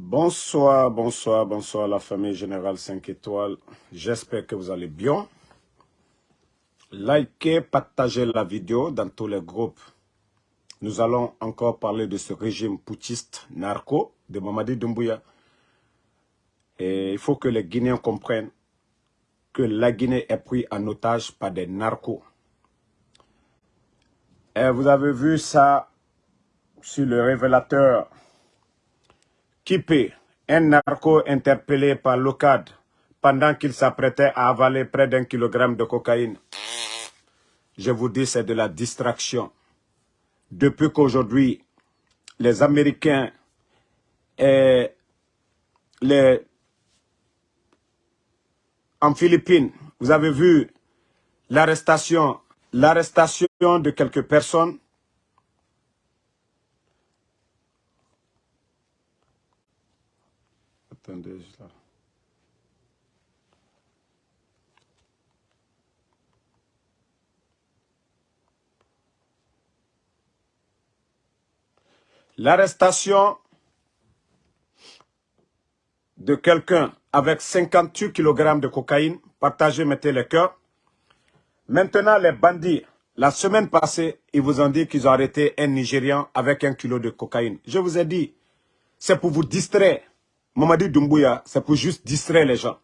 Bonsoir, bonsoir, bonsoir la famille Générale 5 étoiles. J'espère que vous allez bien. Likez, partagez la vidéo dans tous les groupes. Nous allons encore parler de ce régime putiste narco de Mamadi Doumbouya. Et il faut que les Guinéens comprennent que la Guinée est prise en otage par des narcos. Et vous avez vu ça sur le révélateur Kipé, un narco interpellé par l'OCAD pendant qu'il s'apprêtait à avaler près d'un kilogramme de cocaïne. Je vous dis, c'est de la distraction. Depuis qu'aujourd'hui, les Américains et les... En Philippines, vous avez vu l'arrestation de quelques personnes L'arrestation de quelqu'un avec 58 kg de cocaïne, partagez, mettez le cœur. Maintenant, les bandits, la semaine passée, ils vous ont dit qu'ils ont arrêté un Nigérian avec un kilo de cocaïne. Je vous ai dit, c'est pour vous distraire. Mamadi Doumbouya, c'est pour juste distraire les gens.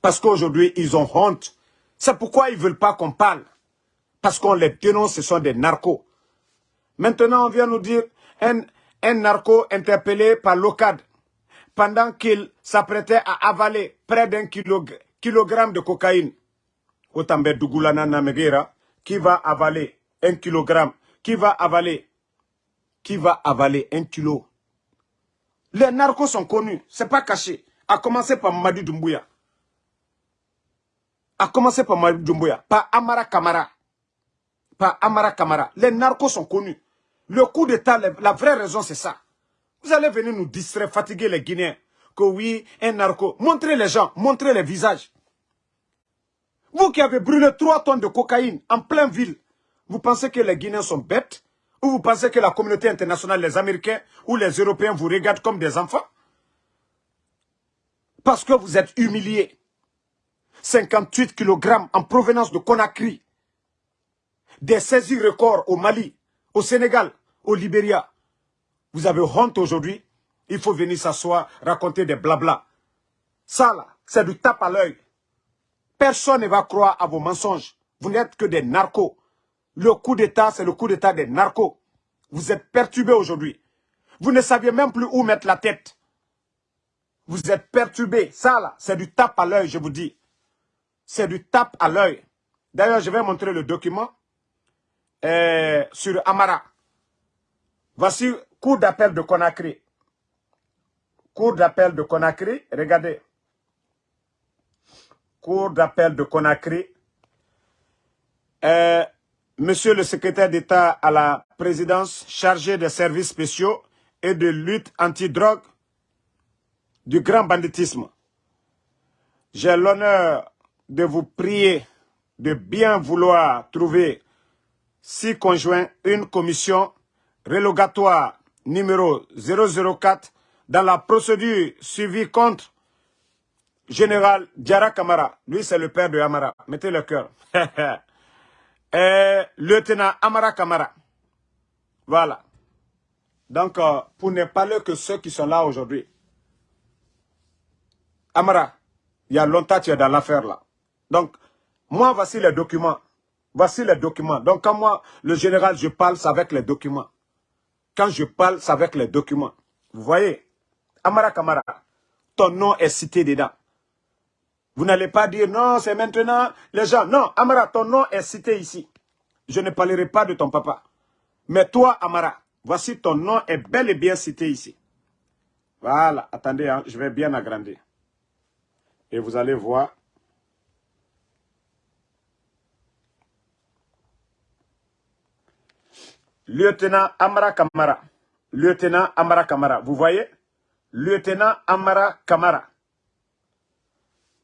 Parce qu'aujourd'hui, ils ont honte. C'est pourquoi ils ne veulent pas qu'on parle. Parce qu'on les dénonce, ce sont des narcos. Maintenant, on vient nous dire un, narco interpellé par l'OCAD pendant qu'il s'apprêtait à avaler près d'un kilogramme de cocaïne. Otambe Dougulana Namegera, qui va avaler un kilogramme, qui va avaler, qui va avaler un kilo les narcos sont connus, c'est pas caché. A commencer par Madi Doumbouya. A commencer par Madi Doumbouya, pas Amara Kamara. Pas Amara Kamara. Les narcos sont connus. Le coup d'État, la vraie raison, c'est ça. Vous allez venir nous distraire, fatiguer les Guinéens. Que oui, un narco. Montrez les gens, montrez les visages. Vous qui avez brûlé 3 tonnes de cocaïne en pleine ville, vous pensez que les Guinéens sont bêtes? Ou vous pensez que la communauté internationale, les Américains ou les Européens vous regardent comme des enfants? Parce que vous êtes humiliés. 58 kg en provenance de Conakry. Des saisies records au Mali, au Sénégal, au Libéria. Vous avez honte aujourd'hui. Il faut venir s'asseoir, raconter des blabla. Ça là, c'est du tape à l'œil. Personne ne va croire à vos mensonges. Vous n'êtes que des narcos. Le coup d'État, c'est le coup d'État des narcos. Vous êtes perturbés aujourd'hui. Vous ne saviez même plus où mettre la tête. Vous êtes perturbés. Ça, là, c'est du tape à l'œil, je vous dis. C'est du tape à l'œil. D'ailleurs, je vais montrer le document euh, sur Amara. Voici cours d'appel de Conakry. Cours d'appel de Conakry. Regardez. Cours d'appel de Conakry. Euh, Monsieur le secrétaire d'État à la présidence chargé des services spéciaux et de lutte anti-drogue du grand banditisme. J'ai l'honneur de vous prier de bien vouloir trouver six conjoints une commission relogatoire numéro 004 dans la procédure suivie contre général Diara Kamara. Lui, c'est le père de Amara. Mettez le cœur. et lieutenant Amara Kamara. Voilà. Donc, euh, pour ne parler que ceux qui sont là aujourd'hui. Amara, il y a longtemps tu es dans l'affaire là. Donc, moi, voici les documents. Voici les documents. Donc, quand moi, le général, je parle, c'est avec les documents. Quand je parle, c'est avec les documents. Vous voyez? Amara Kamara, ton nom est cité dedans. Vous n'allez pas dire non, c'est maintenant les gens. Non, Amara, ton nom est cité ici. Je ne parlerai pas de ton papa. Mais toi, Amara, voici ton nom est bel et bien cité ici. Voilà, attendez, hein, je vais bien agrandir. Et vous allez voir. Lieutenant Amara Kamara. Lieutenant Amara Kamara. Vous voyez? Lieutenant Amara Kamara.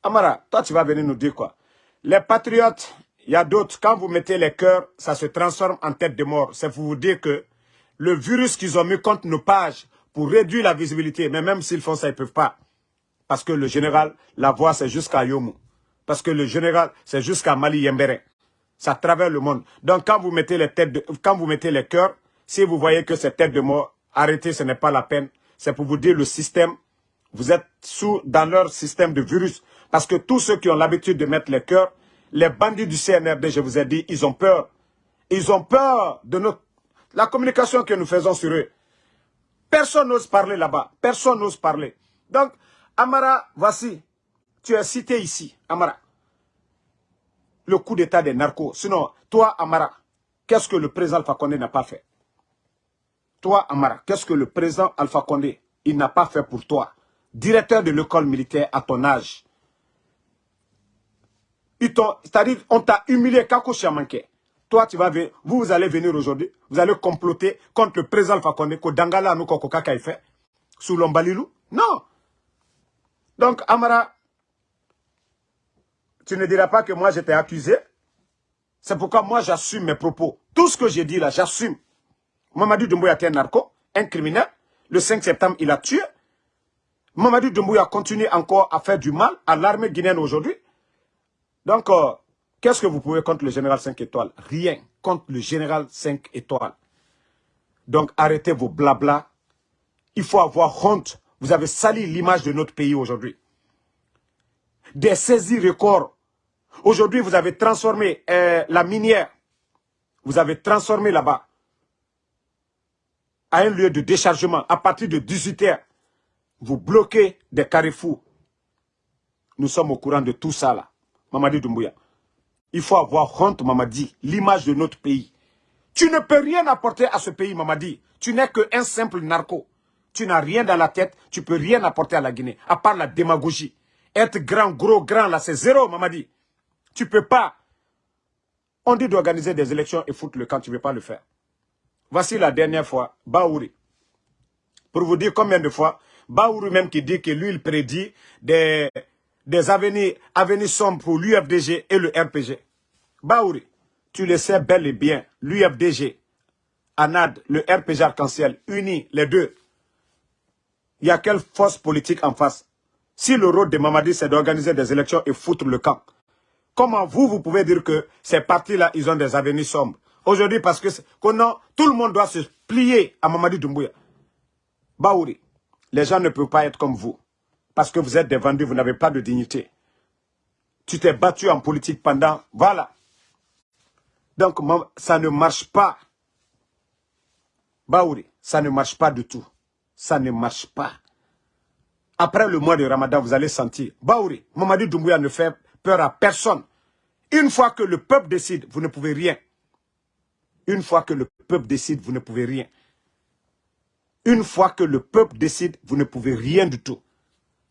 Amara, toi tu vas venir nous dire quoi? Les patriotes, il y a d'autres, quand vous mettez les cœurs, ça se transforme en tête de mort. C'est pour vous dire que le virus qu'ils ont mis contre nos pages pour réduire la visibilité. Mais même s'ils font ça, ils ne peuvent pas. Parce que le général, la voix, c'est jusqu'à Yomu. Parce que le général, c'est jusqu'à Mali Yembere. Ça travers le monde. Donc, quand vous mettez les têtes, de, quand vous mettez les cœurs, si vous voyez que c'est tête de mort, arrêtez, ce n'est pas la peine. C'est pour vous dire le système, vous êtes sous, dans leur système de virus. Parce que tous ceux qui ont l'habitude de mettre les cœurs, les bandits du CNRD, je vous ai dit, ils ont peur. Ils ont peur de notre, la communication que nous faisons sur eux. Personne n'ose parler là-bas. Personne n'ose parler. Donc, Amara, voici. Tu es cité ici, Amara. Le coup d'état des narcos. Sinon, toi, Amara, qu'est-ce que le président Alpha Condé n'a pas fait? Toi, Amara, qu'est-ce que le président Alpha Condé, il n'a pas fait pour toi? Directeur de l'école militaire à ton âge. C'est-à-dire, on t'a humilié, Kako manqué. Toi, tu vas venir, vous, vous allez venir aujourd'hui, vous allez comploter contre le président Alpha que Dangala nous Kaka fait, sous l'Ombalilou. Non. Donc, Amara, tu ne diras pas que moi j'étais accusé. C'est pourquoi moi j'assume mes propos. Tout ce que j'ai dit là, j'assume. Mamadou Doumbouya était un narco, un criminel. Le 5 septembre, il a tué. Mamadou Doumbouya continue encore à faire du mal à l'armée guinéenne aujourd'hui. Donc, euh, qu'est-ce que vous pouvez contre le général 5 étoiles? Rien contre le général 5 étoiles. Donc, arrêtez vos blabla. Il faut avoir honte. Vous avez sali l'image de notre pays aujourd'hui. Des saisies records. Aujourd'hui, vous avez transformé euh, la minière. Vous avez transformé là-bas à un lieu de déchargement à partir de 18 heures. Vous bloquez des carrefours. Nous sommes au courant de tout ça là. Mamadi Doumbouya. Il faut avoir honte, Mamadi, l'image de notre pays. Tu ne peux rien apporter à ce pays, Mamadi. Tu n'es qu'un simple narco. Tu n'as rien dans la tête, tu peux rien apporter à la Guinée, à part la démagogie. Être grand, gros, grand, là, c'est zéro, Mamadi. Tu peux pas. On dit d'organiser des élections et foutre le camp, tu ne veux pas le faire. Voici la dernière fois, Baouri. Pour vous dire combien de fois, Baouri même qui dit que lui, il prédit des, des avenirs, sombres pour l'UFDG et le RPG. Baouri, tu le sais bel et bien, l'UFDG, ANAD, le RPG arc-en-ciel, unis les deux. Il y a quelle force politique en face? Si le rôle de Mamadi, c'est d'organiser des élections et foutre le camp, comment vous, vous pouvez dire que ces partis-là, ils ont des avenirs sombres? Aujourd'hui, parce que tout le monde doit se plier à Mamadi Doumbouya. Baouri, les gens ne peuvent pas être comme vous. Parce que vous êtes des vendus, vous n'avez pas de dignité. Tu t'es battu en politique pendant... Voilà. Donc, ça ne marche pas. Baouri, ça ne marche pas du tout. Ça ne marche pas. Après le mois de Ramadan, vous allez sentir. Baouri, Mamadi Doumbouya ne fait peur à personne. Une fois que le peuple décide, vous ne pouvez rien. Une fois que le peuple décide, vous ne pouvez rien. Une fois que le peuple décide, vous ne pouvez rien du tout.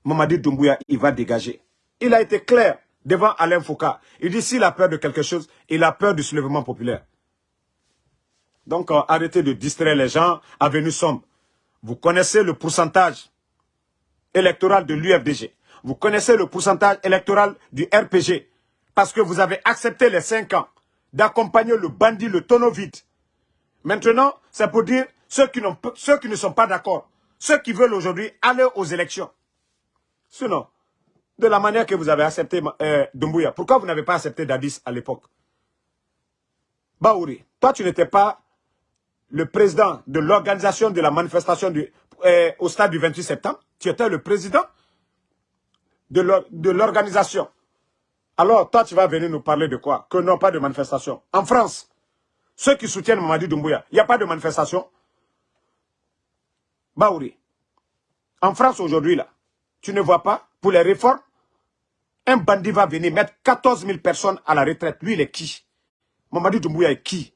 Mamadi Doumbouya, il va dégager. Il a été clair devant Alain Foucault. Il dit s'il a peur de quelque chose, il a peur du soulèvement populaire. Donc euh, arrêtez de distraire les gens à venue sombre. Vous connaissez le pourcentage électoral de l'UFDG. Vous connaissez le pourcentage électoral du RPG. Parce que vous avez accepté les 5 ans d'accompagner le bandit, le tonneau vide. Maintenant, c'est pour dire ceux qui ne sont pas d'accord, ceux qui veulent aujourd'hui aller aux élections. Sinon, de la manière que vous avez accepté euh, Dumbuya, pourquoi vous n'avez pas accepté Dadis à l'époque? Baouri, toi tu n'étais pas le président de l'organisation de la manifestation du, euh, au stade du 28 septembre? Tu étais le président de l'organisation. Alors, toi, tu vas venir nous parler de quoi? Que non, pas de manifestation. En France, ceux qui soutiennent Mamadi Doumbouya, il n'y a pas de manifestation? Baouri, en France aujourd'hui, là, tu ne vois pas, pour les réformes, un bandit va venir mettre 14 000 personnes à la retraite. Lui, il est qui? Mamadi Doumbouya est qui?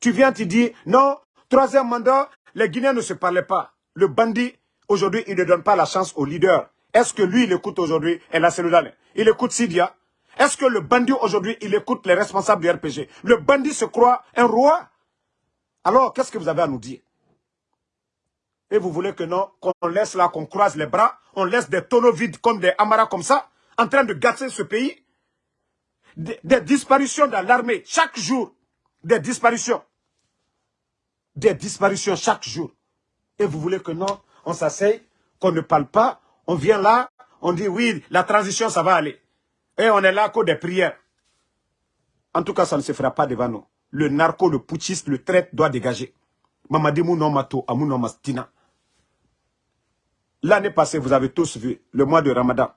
Tu viens, tu dis, non, troisième mandat, les Guinéens ne se parlaient pas. Le bandit, aujourd'hui, il ne donne pas la chance au leader. Est-ce que lui, il écoute aujourd'hui? El Il écoute Sidia. Est-ce que le bandit aujourd'hui, il écoute les responsables du RPG Le bandit se croit un roi. Alors, qu'est-ce que vous avez à nous dire? Et vous voulez que non, qu'on laisse là, qu'on croise les bras, on laisse des tonneaux vides comme des amaras comme ça, en train de gâter ce pays? Des, disparitions dans l'armée, chaque jour, des disparitions. Des disparitions chaque jour. Et vous voulez que non, on s'asseye, qu'on ne parle pas, on vient là, on dit oui, la transition, ça va aller. Et on est là qu'au des prières. En tout cas, ça ne se fera pas devant nous. Le narco, le putschiste, le traite doit dégager. Mamadi Mato, Mastina. L'année passée, vous avez tous vu, le mois de Ramadan,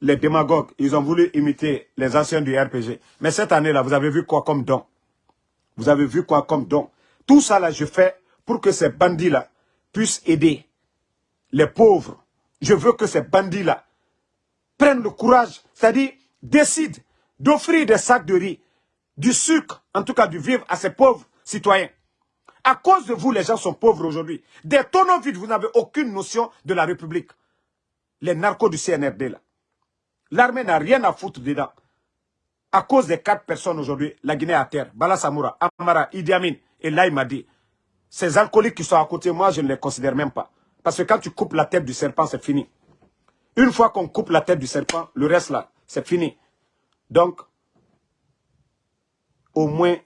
les démagogues, ils ont voulu imiter les anciens du RPG. Mais cette année-là, vous avez vu quoi comme don? Vous avez vu quoi comme don? Tout ça, là, je fais pour que ces bandits-là puissent aider les pauvres. Je veux que ces bandits-là prennent le courage, c'est-à-dire décident d'offrir des sacs de riz, du sucre, en tout cas du vivre à ces pauvres citoyens. À cause de vous, les gens sont pauvres aujourd'hui. Des tonneaux vides, vous n'avez aucune notion de la République. Les narcos du CNRD, là. L'armée n'a rien à foutre dedans. À cause des quatre personnes aujourd'hui, la Guinée à terre. Bala Samoura, Amara, Idi Amin et dit Ces alcooliques qui sont à côté, moi, je ne les considère même pas. Parce que quand tu coupes la tête du serpent, c'est fini. Une fois qu'on coupe la tête du serpent, le reste là, c'est fini. Donc, au moins,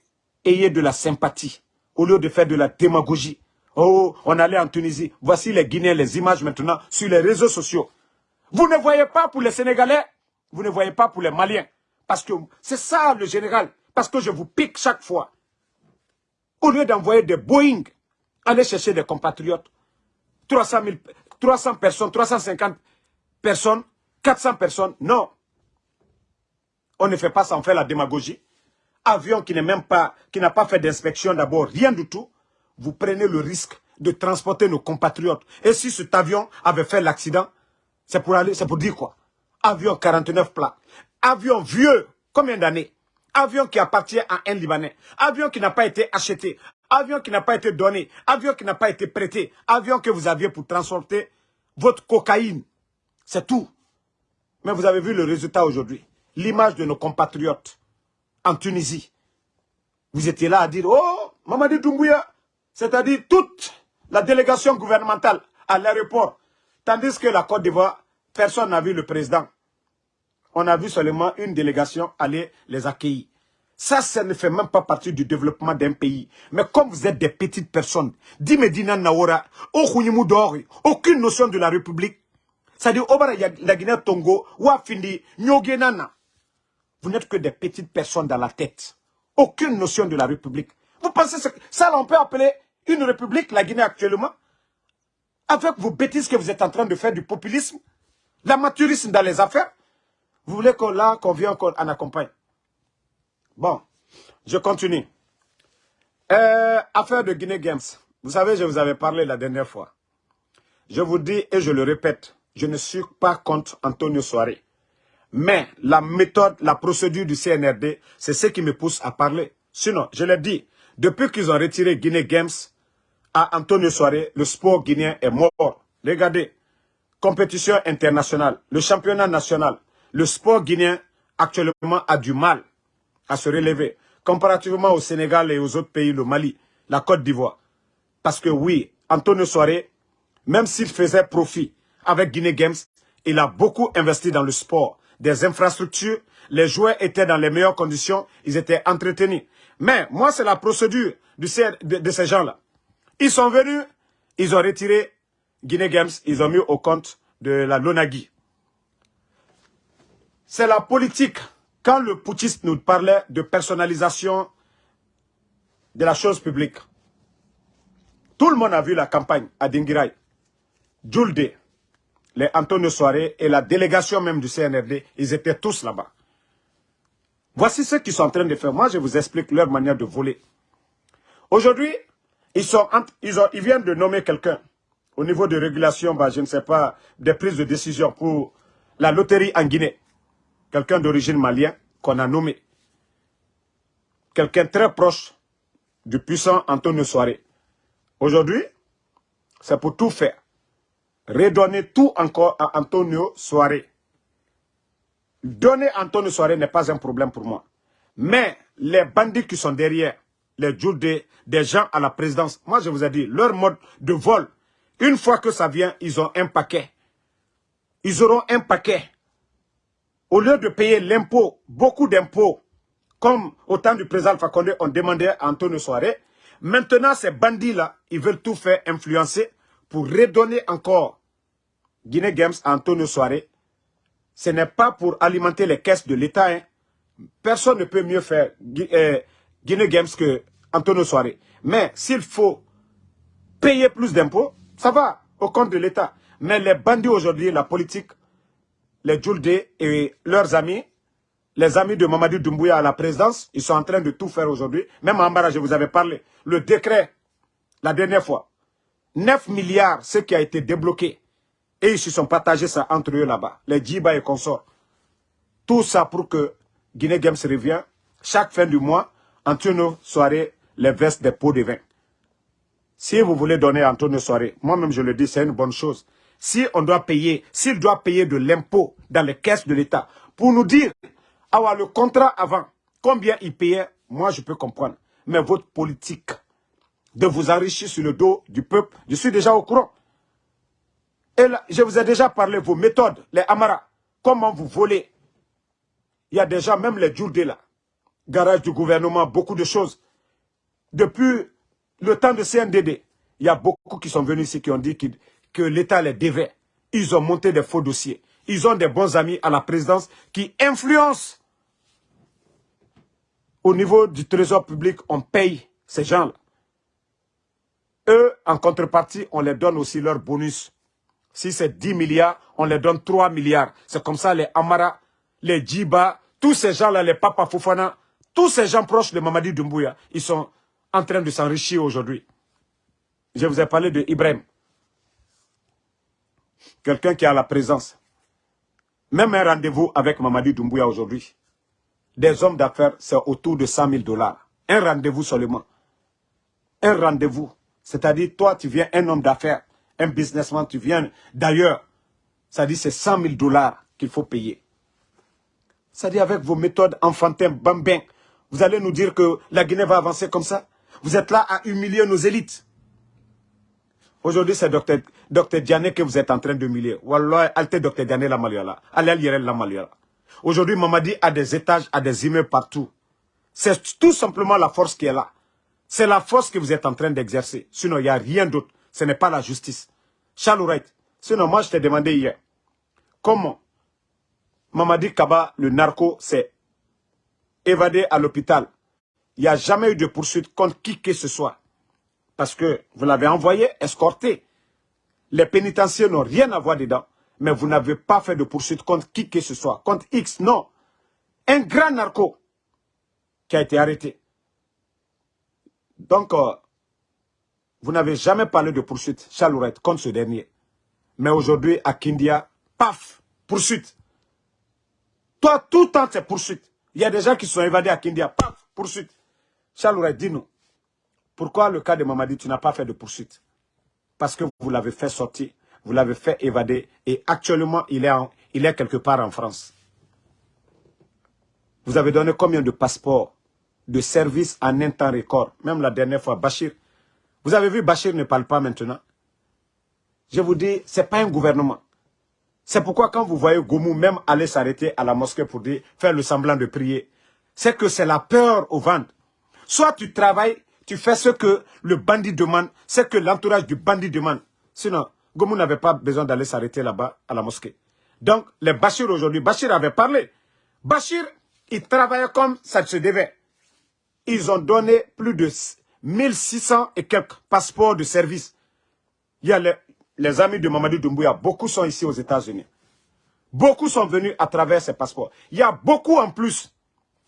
ayez de la sympathie au lieu de faire de la démagogie. Oh, on allait en Tunisie. Voici les Guinéens, les images maintenant sur les réseaux sociaux. Vous ne voyez pas pour les Sénégalais, vous ne voyez pas pour les Maliens. Parce que c'est ça le général. Parce que je vous pique chaque fois. Au lieu d'envoyer des Boeing, allez chercher des compatriotes. 300, 300 personnes, 350 personnes, 400 personnes. Non. On ne fait pas on fait la démagogie avion qui n'est même pas, qui n'a pas fait d'inspection d'abord, rien du tout, vous prenez le risque de transporter nos compatriotes. Et si cet avion avait fait l'accident, c'est pour aller, c'est pour dire quoi? Avion 49 plats. Avion vieux, combien d'années? Avion qui appartient à un Libanais. Avion qui n'a pas été acheté. Avion qui n'a pas été donné. Avion qui n'a pas été prêté. Avion que vous aviez pour transporter votre cocaïne. C'est tout. Mais vous avez vu le résultat aujourd'hui. L'image de nos compatriotes en Tunisie. Vous étiez là à dire, oh, Mamadi Doumbouya, c'est-à-dire toute la délégation gouvernementale à l'aéroport. Tandis que la Côte d'Ivoire, personne n'a vu le président. On a vu seulement une délégation aller les accueillir. Ça, ça ne fait même pas partie du développement d'un pays. Mais comme vous êtes des petites personnes, Dimedina Naora, aucune notion de la République. C'est-à-dire, la Guinée Tongo, Wafindi, Nyogenana. Vous n'êtes que des petites personnes dans la tête. Aucune notion de la République. Vous pensez que ça, on peut appeler une République, la Guinée actuellement Avec vos bêtises que vous êtes en train de faire du populisme, l'amateurisme dans les affaires, vous voulez qu'on là, qu'on vienne qu'on en accompagne Bon, je continue. Euh, affaire de Guinée Games. Vous savez, je vous avais parlé la dernière fois. Je vous dis et je le répète, je ne suis pas contre Antonio Soare. Mais la méthode, la procédure du CNRD, c'est ce qui me pousse à parler. Sinon, je l'ai dit, depuis qu'ils ont retiré Guinée Games à Antonio Soare, le sport guinéen est mort. Regardez, compétition internationale, le championnat national, le sport guinéen actuellement a du mal à se relever, comparativement au Sénégal et aux autres pays, le Mali, la Côte d'Ivoire. Parce que oui, Antonio Soare, même s'il faisait profit avec Guinée Games, il a beaucoup investi dans le sport des infrastructures, les joueurs étaient dans les meilleures conditions, ils étaient entretenus. Mais moi, c'est la procédure de, ces gens-là. Ils sont venus, ils ont retiré Guinée Games, ils ont mis au compte de la Lonagui. C'est la politique. Quand le putschiste nous parlait de personnalisation de la chose publique, tout le monde a vu la campagne à Dingirai. Djulde, les Antonio Soare et la délégation même du CNRD, ils étaient tous là-bas. Voici ce qu'ils sont en train de faire. Moi, je vous explique leur manière de voler. Aujourd'hui, ils, ils, ils viennent de nommer quelqu'un au niveau de régulation, bah, je ne sais pas, des prises de décision pour la loterie en Guinée. Quelqu'un d'origine malien qu'on a nommé. Quelqu'un très proche du puissant Antonio Soare. Aujourd'hui, c'est pour tout faire redonner tout encore à Antonio Soare. Donner Antonio Soare n'est pas un problème pour moi. Mais les bandits qui sont derrière, les jours des, gens à la présidence, moi je vous ai dit, leur mode de vol, une fois que ça vient, ils ont un paquet. Ils auront un paquet. Au lieu de payer l'impôt, beaucoup d'impôts, comme au temps du président Fakonde, on demandait à Antonio Soare, maintenant ces bandits-là, ils veulent tout faire influencer pour redonner encore Guinée Games à Antonio Soare, ce n'est pas pour alimenter les caisses de l'État. Hein. Personne ne peut mieux faire euh, Guinée Games que Antonio. Mais s'il faut payer plus d'impôts, ça va au compte de l'État. Mais les bandits aujourd'hui, la politique, les Djouldé et leurs amis, les amis de Mamadou Doumbouya à la présidence, ils sont en train de tout faire aujourd'hui. Même Ambara, je vous avais parlé. Le décret, la dernière fois, 9 milliards, ce qui a été débloqué. Et ils se sont partagés ça entre eux là-bas, les Djiba et consorts. Tout ça pour que Guinée Games revient. Chaque fin du mois, Antonio Soirée les vestes des pots de vin. Si vous voulez donner à Antonio Soirée, moi-même je le dis, c'est une bonne chose. Si on doit payer, s'il doit payer de l'impôt dans les caisses de l'État, pour nous dire, avoir le contrat avant, combien il payait, moi je peux comprendre. Mais votre politique de vous enrichir sur le dos du peuple, je suis déjà au courant. Et là, je vous ai déjà parlé vos méthodes, les Amara, comment vous volez. Il y a déjà même les Djourdé là, garage du gouvernement, beaucoup de choses. Depuis le temps de CNDD, il y a beaucoup qui sont venus ici qui ont dit que l'État les devait. Ils ont monté des faux dossiers. Ils ont des bons amis à la présidence qui influencent. Au niveau du trésor public, on paye ces gens-là. Eux, en contrepartie, on les donne aussi leur bonus. Si c'est 10 milliards, on les donne 3 milliards. C'est comme ça les Amara, les Djiba, tous ces gens-là, les Papa Fofana, tous ces gens proches de Mamadi Doumbouya, ils sont en train de s'enrichir aujourd'hui. Je vous ai parlé de Ibrahim. Quelqu'un qui a la présence. Même un rendez-vous avec Mamadi Doumbouya aujourd'hui. Des hommes d'affaires, c'est autour de 100 000 dollars. Un rendez-vous seulement. Un rendez-vous. C'est-à-dire, toi, tu viens un homme d'affaires, un businessman, tu viens d'ailleurs. C'est-à-dire, c'est 100 000 dollars qu'il faut payer. C'est-à-dire, avec vos méthodes enfantines, bambin, vous allez nous dire que la Guinée va avancer comme ça? Vous êtes là à humilier nos élites. Aujourd'hui, c'est Dr. Dr. Diané que vous êtes en train d'humilier. Wallah, alte Dr. Diané la Maliala. La. Aujourd'hui, Mamadi a des étages, a des immeubles partout. C'est tout simplement la force qui est là. C'est la force que vous êtes en train d'exercer. Sinon, il n'y a rien d'autre. Ce n'est pas la justice. Charles Sinon, moi, je t'ai demandé hier, comment Mamadi Kaba, le narco, s'est évadé à l'hôpital. Il n'y a jamais eu de poursuite contre qui que ce soit. Parce que vous l'avez envoyé, escorté. Les pénitenciers n'ont rien à voir dedans. Mais vous n'avez pas fait de poursuite contre qui que ce soit. Contre X, non. Un grand narco qui a été arrêté. Donc, euh, vous n'avez jamais parlé de poursuite, Chalourette, contre ce dernier. Mais aujourd'hui, à Kindia, paf, poursuite. Toi, tout le temps, c'est poursuite. Il y a des gens qui sont évadés à Kindia, paf, poursuite. Chalourette, dis-nous, pourquoi le cas de Mamadi, tu n'as pas fait de poursuite? Parce que vous l'avez fait sortir, vous l'avez fait évader, et actuellement, il est, il est quelque part en France. Vous avez donné combien de passeports de service en un temps record. Même la dernière fois, Bachir. Vous avez vu, Bachir ne parle pas maintenant. Je vous dis, ce n'est pas un gouvernement. C'est pourquoi quand vous voyez Goumou même aller s'arrêter à la mosquée pour faire le semblant de prier, c'est que c'est la peur au ventre. Soit tu travailles, tu fais ce que le bandit demande, ce que l'entourage du bandit demande. Sinon, Goumou n'avait pas besoin d'aller s'arrêter là-bas à la mosquée. Donc, les Bachir aujourd'hui, Bachir avait parlé. Bachir, il travaillait comme ça se devait ils ont donné plus de 1600 et quelques passeports de service. Il y a les, amis de Mamadou Doumbouya, beaucoup sont ici aux États-Unis. Beaucoup sont venus à travers ces passeports. Il y a beaucoup en plus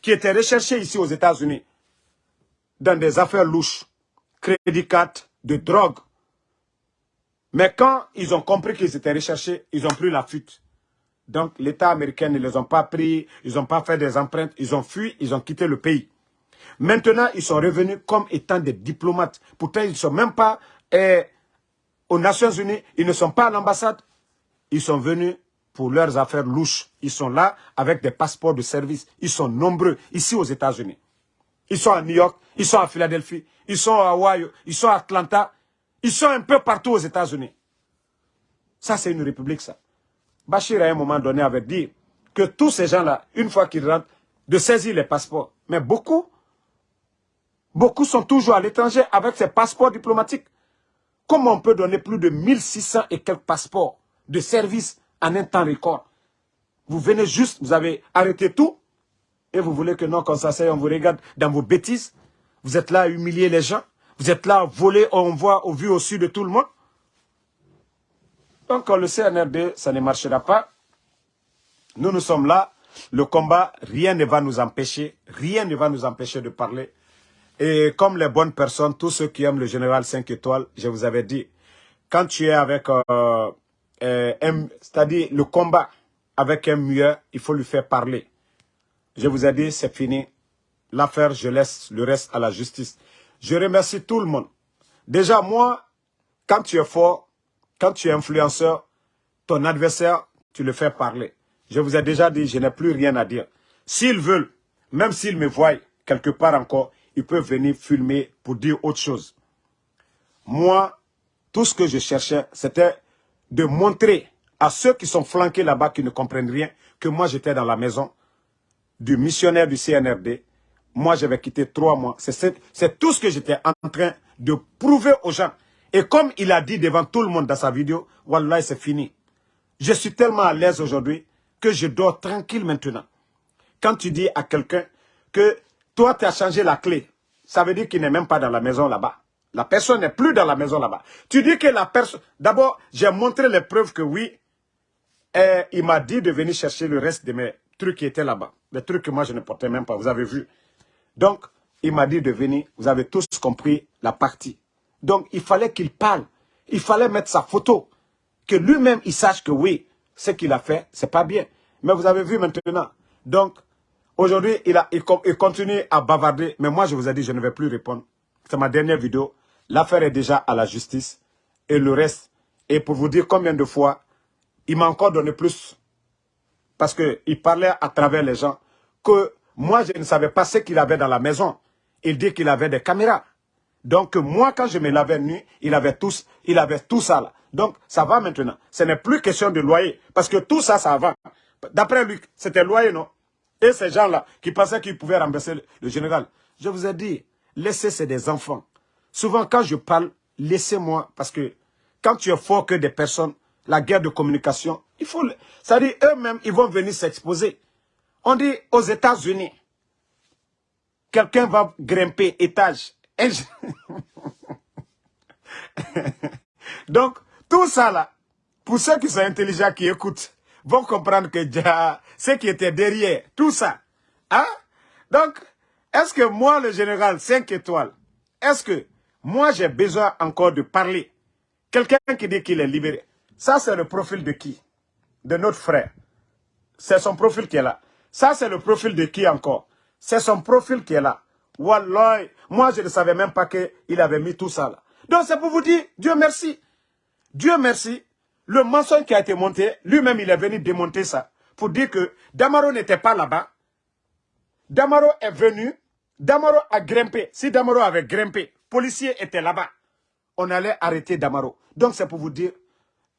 qui étaient recherchés ici aux États-Unis dans des affaires louches, crédit de drogue. Mais quand ils ont compris qu'ils étaient recherchés, ils ont pris la fuite. Donc l'État américain ne les ont pas pris, ils n'ont pas fait des empreintes, ils ont fui, ils ont quitté le pays. Maintenant, ils sont revenus comme étant des diplomates. Pourtant, ils ne sont même pas eh, aux Nations Unies, ils ne sont pas à l'ambassade. Ils sont venus pour leurs affaires louches. Ils sont là avec des passeports de service. Ils sont nombreux ici aux États-Unis. Ils sont à New York, ils sont à Philadelphie, ils sont à Hawaii, ils sont à Atlanta. Ils sont un peu partout aux États-Unis. Ça, c'est une république, ça. Bachir, à un moment donné, avait dit que tous ces gens-là, une fois qu'ils rentrent, de saisir les passeports. Mais beaucoup Beaucoup sont toujours à l'étranger avec ces passeports diplomatiques. Comment on peut donner plus de 1600 et quelques passeports de service en un temps record Vous venez juste, vous avez arrêté tout et vous voulez que non, quand ça on vous regarde dans vos bêtises. Vous êtes là à humilier les gens. Vous êtes là à voler, on voit au vu au su de tout le monde. Donc le CNRD, ça ne marchera pas. Nous, nous sommes là. Le combat, rien ne va nous empêcher. Rien ne va nous empêcher de parler. Et comme les bonnes personnes, tous ceux qui aiment le général 5 étoiles, je vous avais dit, quand tu es avec, euh, euh, c'est-à-dire le combat avec un mieux, il faut lui faire parler. Je vous ai dit, c'est fini. L'affaire, je laisse le reste à la justice. Je remercie tout le monde. Déjà, moi, quand tu es fort, quand tu es influenceur, ton adversaire, tu le fais parler. Je vous ai déjà dit, je n'ai plus rien à dire. S'ils veulent, même s'ils me voient quelque part encore, ils peuvent venir filmer pour dire autre chose. Moi, tout ce que je cherchais, c'était de montrer à ceux qui sont flanqués là-bas, qui ne comprennent rien, que moi j'étais dans la maison du missionnaire du CNRD. Moi, j'avais quitté trois mois. C'est tout ce que j'étais en train de prouver aux gens. Et comme il a dit devant tout le monde dans sa vidéo, Wallah, c'est fini. Je suis tellement à l'aise aujourd'hui que je dors tranquille maintenant. Quand tu dis à quelqu'un que toi, tu as changé la clé. Ça veut dire qu'il n'est même pas dans la maison là-bas. La personne n'est plus dans la maison là-bas. Tu dis que la personne... D'abord, j'ai montré les preuves que oui, et il m'a dit de venir chercher le reste de mes trucs qui étaient là-bas. Les trucs que moi, je ne portais même pas. Vous avez vu. Donc, il m'a dit de venir. Vous avez tous compris la partie. Donc, il fallait qu'il parle. Il fallait mettre sa photo. Que lui-même, il sache que oui, ce qu'il a fait, c'est pas bien. Mais vous avez vu maintenant. Donc, Aujourd'hui, il, il, continue à bavarder, mais moi je vous ai dit, je ne vais plus répondre. C'est ma dernière vidéo. L'affaire est déjà à la justice. Et le reste, et pour vous dire combien de fois, il m'a encore donné plus. Parce qu'il parlait à travers les gens que moi je ne savais pas ce qu'il avait dans la maison. Il dit qu'il avait des caméras. Donc moi quand je me lavais nu, il avait, tous, il avait tout ça là. Donc ça va maintenant. Ce n'est plus question de loyer. Parce que tout ça, ça va. D'après lui, c'était loyer, non? Et ces gens-là qui pensaient qu'ils pouvaient rembourser le, général. Je vous ai dit, laissez, c'est des enfants. Souvent, quand je parle, laissez-moi, parce que quand tu es fort que des personnes, la guerre de communication, il faut... Ça dit, eux-mêmes, ils vont venir s'exposer. On dit, aux États-Unis, quelqu'un va grimper étage. Donc, tout ça là, pour ceux qui sont intelligents, qui écoutent, vont comprendre que déjà, ce qui était derrière, tout ça. Hein? Donc, est-ce que moi, le général 5 étoiles, est-ce que moi, j'ai besoin encore de parler? Quelqu'un qui dit qu'il est libéré. Ça, c'est le profil de qui? De notre frère. C'est son profil qui est là. Ça, c'est le profil de qui encore? C'est son profil qui est là. Wallah, moi, je ne savais même pas qu'il avait mis tout ça là. Donc, c'est pour vous dire, Dieu merci. Dieu merci, le mensonge qui a été monté, lui-même, il est venu démonter ça. Pour dire que Damaro n'était pas là-bas. Damaro est venu. Damaro a grimpé. Si Damaro avait grimpé, policier était là-bas. On allait arrêter Damaro. Donc c'est pour vous dire,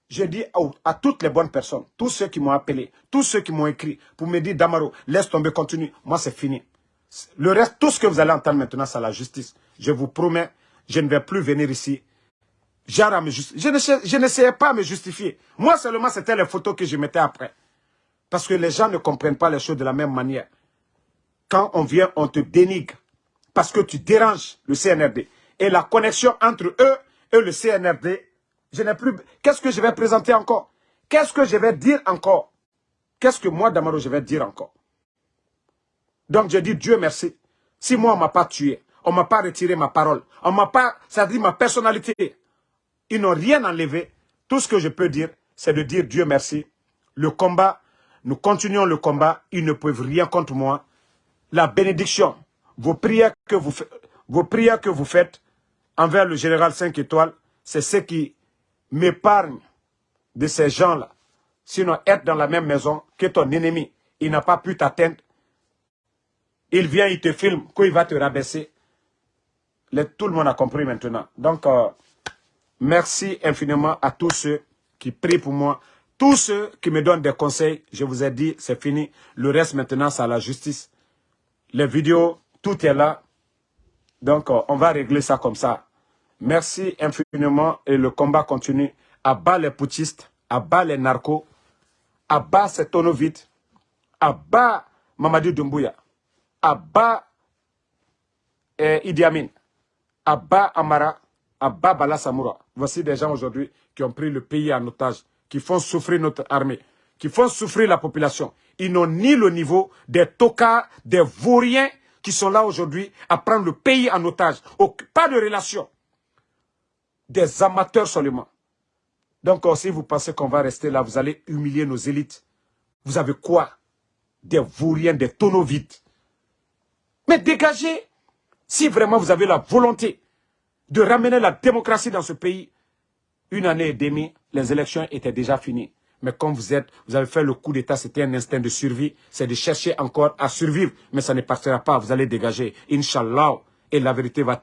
je dis à, toutes les bonnes personnes, tous ceux qui m'ont appelé, tous ceux qui m'ont écrit, pour me dire, Damaro, laisse tomber, continue. Moi, c'est fini. Le reste, tout ce que vous allez entendre maintenant, c'est la justice. Je vous promets, je ne vais plus venir ici je n'essayais pas à me justifier. Moi seulement, c'était les photos que je mettais après. Parce que les gens ne comprennent pas les choses de la même manière. Quand on vient, on te dénigre. Parce que tu déranges le CNRD. Et la connexion entre eux et le CNRD, je n'ai plus... Qu'est-ce que je vais présenter encore? Qu'est-ce que je vais dire encore? Qu'est-ce que moi, Damaro, je vais dire encore? Donc, je dis Dieu merci. Si moi, on ne m'a pas tué, on ne m'a pas retiré ma parole, on m'a pas, ça dit ma personnalité, ils n'ont rien enlevé. Tout ce que je peux dire, c'est de dire Dieu merci. Le combat, nous continuons le combat. Ils ne peuvent rien contre moi. La bénédiction, vos prières que vous, faites envers le général 5 étoiles, c'est ce qui m'épargne de ces gens-là. Sinon, être dans la même maison que ton ennemi, il n'a pas pu t'atteindre. Il vient, il te filme, qu'il va te rabaisser. tout le monde a compris maintenant. Donc, euh, Merci infiniment à tous ceux qui prient pour moi. Tous ceux qui me donnent des conseils, je vous ai dit, c'est fini. Le reste maintenant, c'est à la justice. Les vidéos, tout est là. Donc, euh, on va régler ça comme ça. Merci infiniment et le combat continue. À les poutistes, à bas les narcos, à bas ces tonneaux à bas Mamadou Doumbouya, à bas eh, Idi Amin, à bas Amara, à bas Bala. Voici des gens aujourd'hui qui ont pris le pays en otage, qui font souffrir notre armée, qui font souffrir la population. Ils n'ont ni le niveau des tocards, des vauriens qui sont là aujourd'hui à prendre le pays en otage. Pas de relation. Des amateurs seulement. Donc, euh, si vous pensez qu'on va rester là, vous allez humilier nos élites. Vous avez quoi? Des vauriens, des tonneaux vides. Mais dégagez Si vraiment vous avez la volonté de ramener la démocratie dans ce pays, une année et demie, les élections étaient déjà finies. Mais comme vous êtes, vous avez fait le coup d'État, c'était un instinct de survie. C'est de chercher encore à survivre. Mais ça ne partira pas, vous allez dégager. Inch'Allah. Et la vérité va